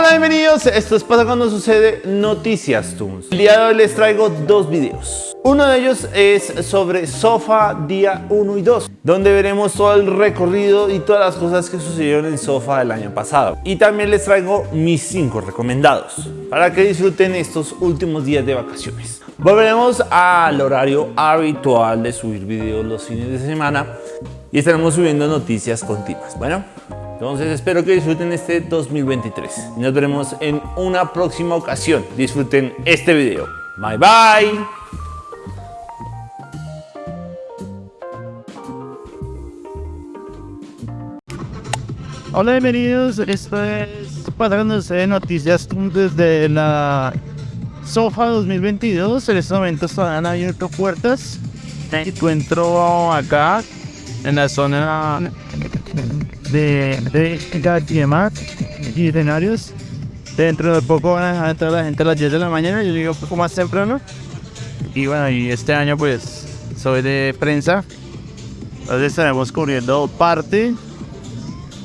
Hola, bienvenidos. Esto es Pasa Cuando Sucede Noticias Toons. El día de hoy les traigo dos videos. Uno de ellos es sobre Sofa día 1 y 2, donde veremos todo el recorrido y todas las cosas que sucedieron en Sofa el año pasado. Y también les traigo mis 5 recomendados para que disfruten estos últimos días de vacaciones. Volveremos al horario habitual de subir videos los fines de semana y estaremos subiendo noticias continuas. Bueno, entonces espero que disfruten este 2023 y nos veremos en una próxima ocasión. Disfruten este video. Bye bye. Hola, bienvenidos. Esto es pasándose de noticias desde la SOFA 2022. En este momento están abierto puertas. Me encuentro acá en la zona de, de y y. Dentro de poco van a entrar la gente a las 10 de la mañana. Yo llego un poco más temprano. Y bueno, y este año pues soy de prensa. Entonces estaremos cubriendo parte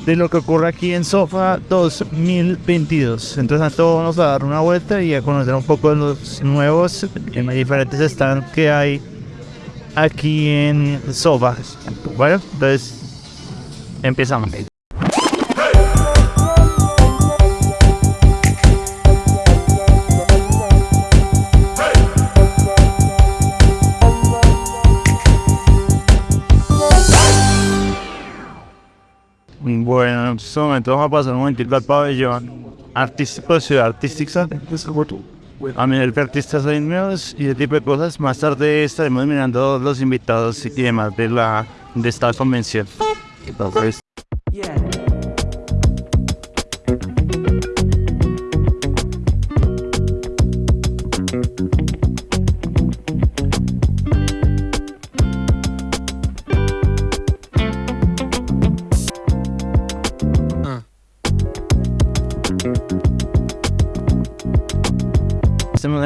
de lo que ocurre aquí en Sofa 2022. Entonces a todos vamos a dar una vuelta y a conocer un poco de los nuevos en diferentes stands que hay aquí en Sofa. Bueno, entonces empezamos. Bueno, en estos momentos vamos a pasar un momentito al pabellón artístico, ciudad artística. A mirar artistas hay nuevos y ese tipo de cosas. Más tarde estaremos mirando los invitados y demás de, la, de esta convención. Entonces,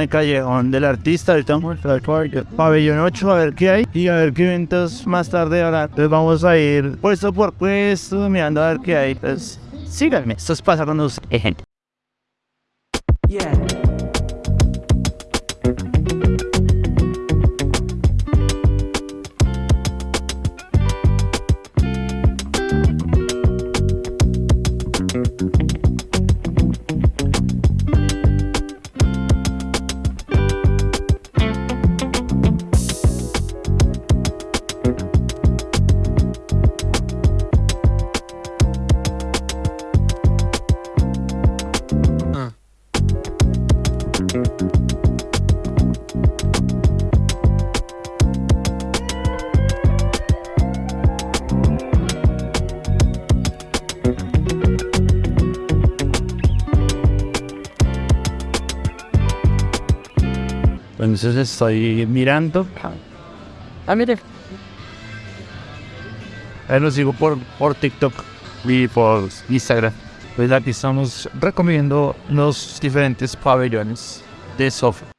callejón del artista, entrar al pabellón 8 a ver qué hay y a ver qué eventos más tarde ahora. Entonces vamos a ir puesto por puesto mirando a ver qué hay. Entonces síganme, esto es pasando gente. Entonces estoy mirando. Ah, mire. Ahí lo sigo por, por TikTok y por Instagram. Pues aquí estamos recomiendo los diferentes pabellones de software.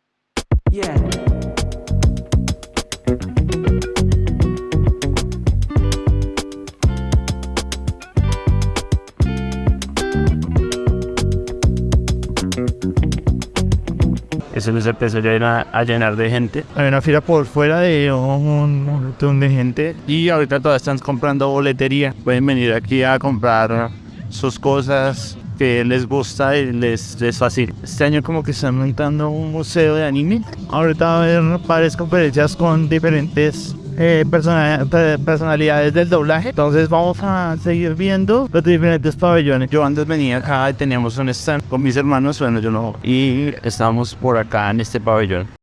Eso se empezó ya a llenar de gente. Hay una fila por fuera de un montón de gente y ahorita todas están comprando boletería. Pueden venir aquí a comprar sus cosas que les gusta y les es fácil. Este año como que están montando un museo de anime. Ahorita va a haber varias conferencias con diferentes eh, personalidades del doblaje. Entonces vamos a seguir viendo los diferentes pabellones. Yo antes venía acá y teníamos un stand con mis hermanos, bueno yo no, y estamos por acá en este pabellón.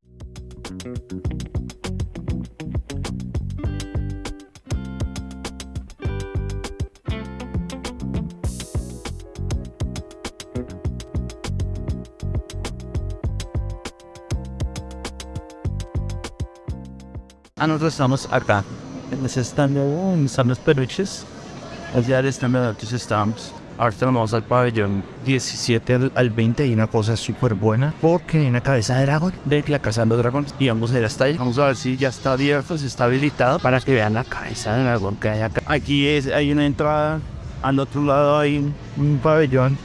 Ah, nosotros estamos acá. En ese stand, están los peluches. Allá de otros estamos. Ahorita vamos al pabellón 17 al 20 y una cosa súper buena porque hay una cabeza de dragón de la casa de los dragones y vamos a ir hasta ahí. Vamos a ver si ya está abierto, si está habilitado para que vean la cabeza de dragón que hay acá. Aquí es, hay una entrada, al otro lado hay un pabellón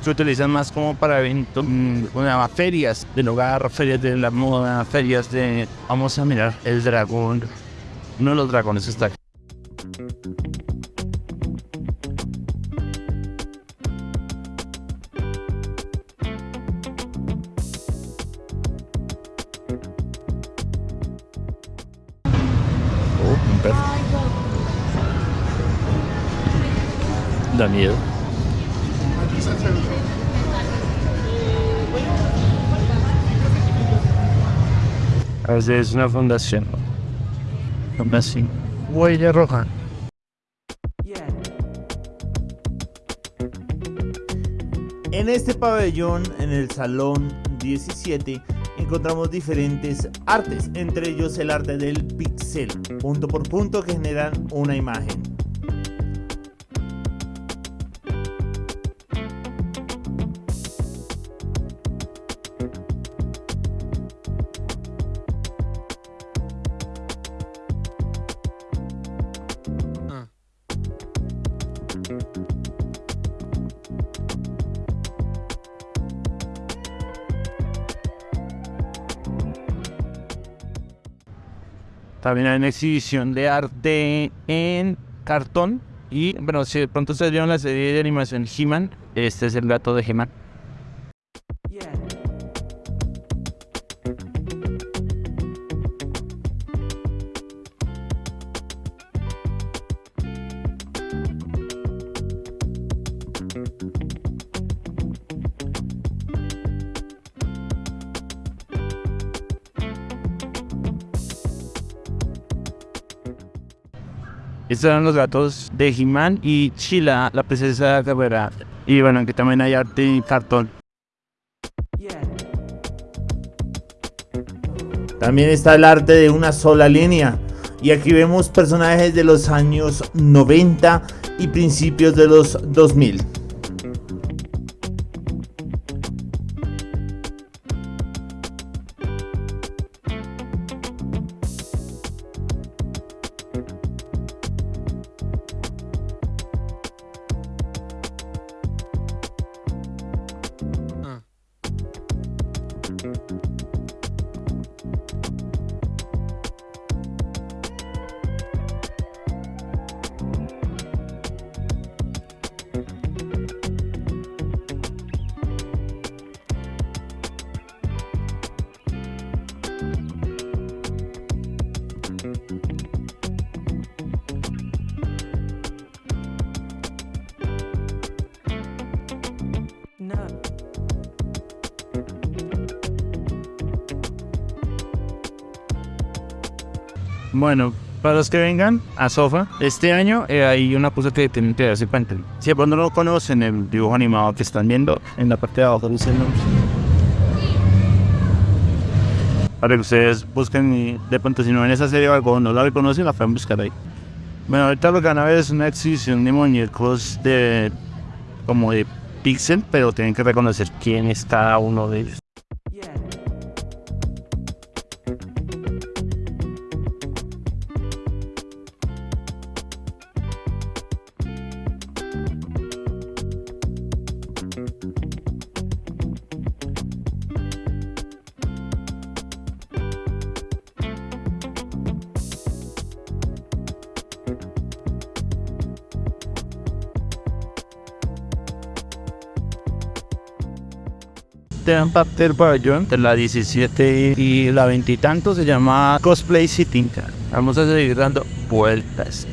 se utilizan más como para eventos, mm, ferias del hogar, ferias de la moda, ferias de... Vamos a mirar el dragón. Uno de los dragones está aquí. Oh, un perro. Da miedo. Es una fundación. Fundación. Huella roja. En este pabellón, en el salón 17, encontramos diferentes artes, entre ellos el arte del pixel, punto por punto que generan una imagen. También hay una exhibición de arte en cartón. Y bueno, si de pronto ustedes vieron la serie de animación He-Man, este es el gato de He-Man. Estos eran los gatos de He-Man y Sheila, la princesa guerrera. Y bueno, que también hay arte en cartón. También está el arte de una sola línea. Y aquí vemos personajes de los años 90 y principios de los 2000. Bueno, para los que vengan a Sofa, este año eh, hay una cosa que tienen que darse cuenta. Si de pronto no conocen, el dibujo animado que están viendo en la parte de abajo dice el nombre. Para que ustedes busquen de pronto si no ven esa serie o algo no la reconocen, la pueden buscar ahí. Bueno, ahorita lo que van a ver es una exhibición de muñecos de como de pixel, pero tienen que reconocer quién es cada uno de ellos. Esteban Papter Pavillon de la 17 y la 20 y tanto se llama Cosplay Sitting. Vamos a seguir dando vueltas.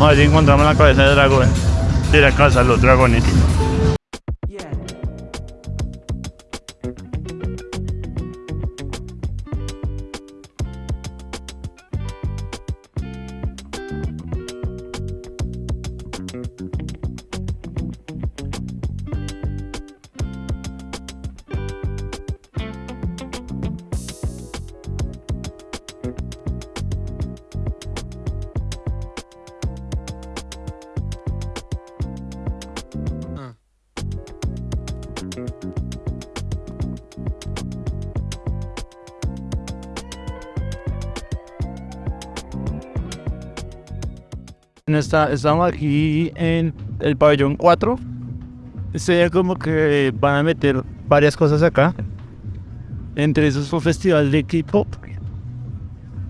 Vamos a ver si encontramos la cabeza de dragón. De la casa de los dragones. Estamos aquí en el pabellón 4. Se ve como que van a meter varias cosas acá. Entre esos fue festival de K-pop,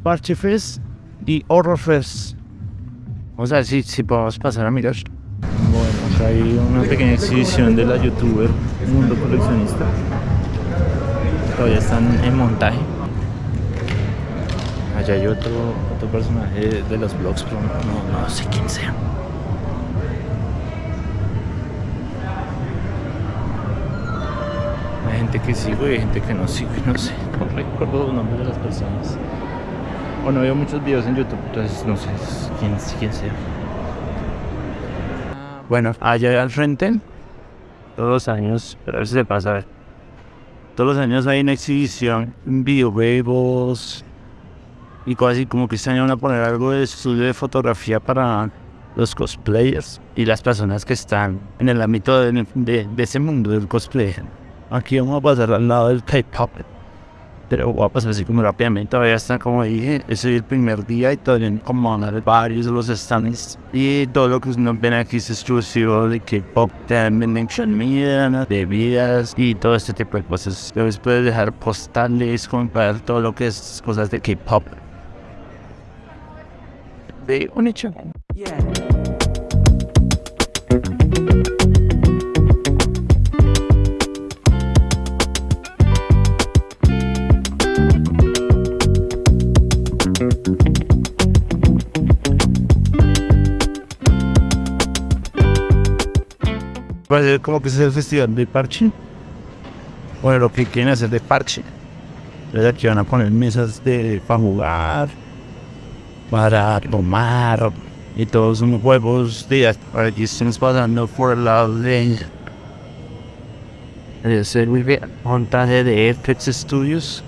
Parche Fest y Horror Fest. Vamos a ver si, si podemos pasar a mirar. Bueno, acá hay una pequeña exhibición de la youtuber Mundo Coleccionista. Todavía están en montaje. Allá hay otro personaje de los blogs, pero no, no sé quién sea. Hay gente que sigo y hay gente que no sigo y no sé, no recuerdo los nombres de las personas. O no veo muchos videos en YouTube, entonces no sé quién, quién sea. Bueno, allá al frente, todos los años, pero a ver si se pasa a ver. Todos los años hay una exhibición, videojuegos y así, como que año van a poner algo de estudio de fotografía para los cosplayers y las personas que están en el ámbito de, de- de ese mundo del cosplay. Aquí vamos a pasar al lado del K-pop. Pero voy a pasar así como rápidamente. Todavía está como dije, ese es el primer día y todavía como varios de los stands. Y todo lo que nos ven aquí es exclusivo de K-pop. También venden comida, bebidas y todo este tipo de cosas. Entonces puedes dejar postales, comprar todo lo que es cosas de K-pop. De un hecho. Ser como que es el festival de parche. Bueno, lo que quieren hacer de parche. Entonces aquí van a poner mesas de, para jugar, para tomar y todos son juegos de aquí estamos pasando por el de hacer muy bien. Montaje de Apex Studios.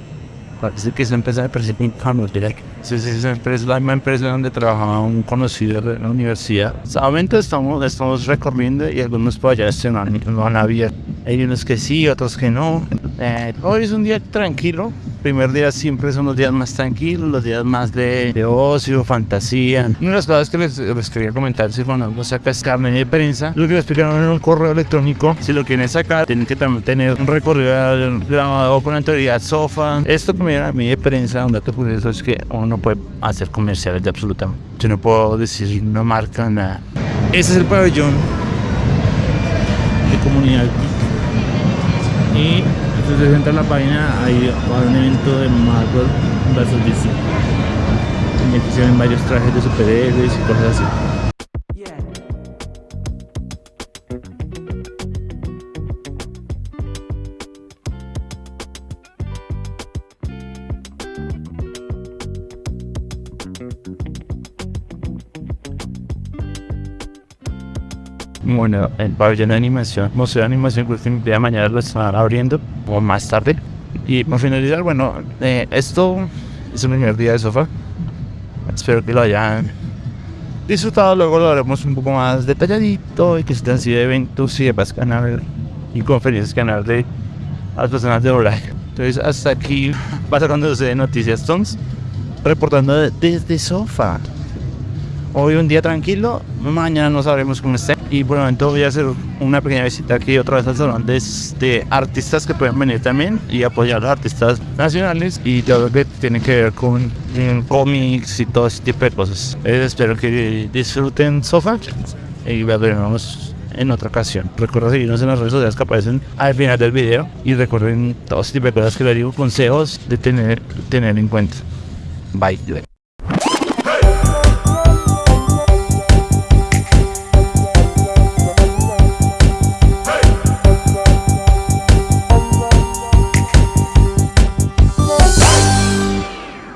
Parece que esa empresa de presentar direct sí, sí, esa empresa es la misma empresa donde trabajaba un conocido de la universidad. Solamente estamos, estamos recorriendo y algunos allá se no han, no han abierto hay unos que sí, otros que no. Eh, hoy es un día tranquilo primer día siempre son los días más tranquilos, los días más de, ocio, fantasía. Una de las cosas que les, quería comentar, si cuando uno saca carne de prensa, lo que me explicaron en un correo electrónico, si lo quieren sacar, tienen que también tener un recorrido grabado con autoridad SOFA. Esto que me a mí de prensa, un dato curioso es que uno no puede hacer comerciales de absolutamente. Yo no puedo decir una marca, nada. Ese es el pabellón de comunidad. Y ustedes entran a la página, hay un evento de Marvel vs DC. Se ven varios trajes de superhéroes y cosas así. Bueno, el pabellón de animación, museo de animación, que el día de mañana lo estarán abriendo más tarde. Y para finalizar, bueno, eh, esto es el primer día de sofá. Espero que lo hayan disfrutado. Luego lo haremos un poco más detalladito y que estén así de eventos y demás canal y conferencias canal de las personas de doblaje. Entonces, hasta aquí va sacando de Noticias Tons, reportando de- desde sofá. Hoy un día tranquilo, mañana no sabremos cómo esté. Y por el momento voy a hacer una pequeña visita aquí otra vez al salón de, artistas que pueden venir también y apoyar a los artistas nacionales y todo lo que tiene que ver con cómics y todo ese tipo de cosas. Eh, espero que disfruten Sofa y veremos en otra ocasión. Recuerden seguirnos en las redes sociales que aparecen al final del video y recuerden todo ese tipo de cosas que les digo, consejos de tener, tener en cuenta. Bye.